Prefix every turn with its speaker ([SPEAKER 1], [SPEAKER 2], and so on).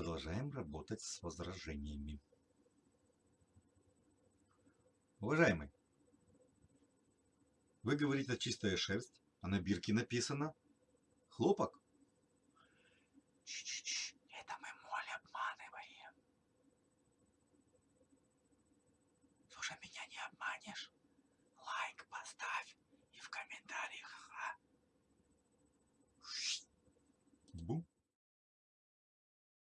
[SPEAKER 1] Продолжаем работать с возражениями. Уважаемый, вы говорите чистая шерсть, а на бирке написано хлопок.
[SPEAKER 2] Ч -ч -ч. Это мы моль обманываем. Слушай, меня не обманет.